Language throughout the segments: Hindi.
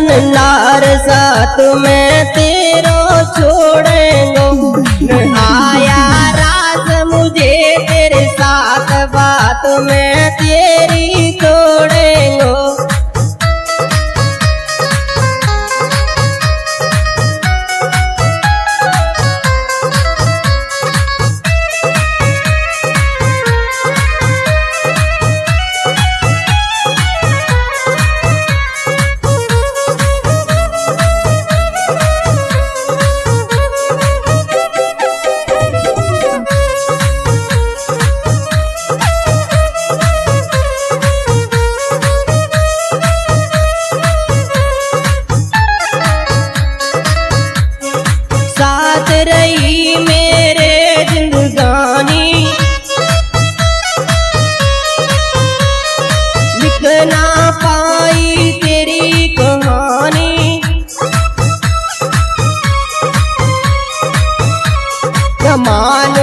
बदन नार साथ में तेरो छोड़ेंगो। आया राज मुझे तेरे साथ बात में माया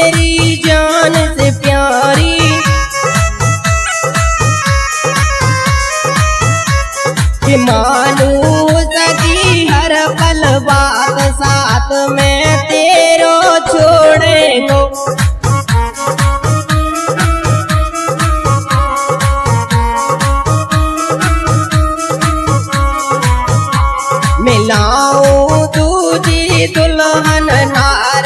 मेरी जान से प्यारी। कि मालू सकी हर पल बात साथ में तेरो छोड़े को मिलाऊं तुझी दुल्हन नार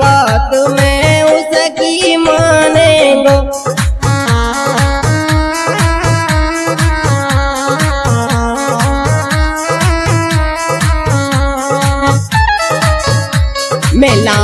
बात में उसकी माने दो मेला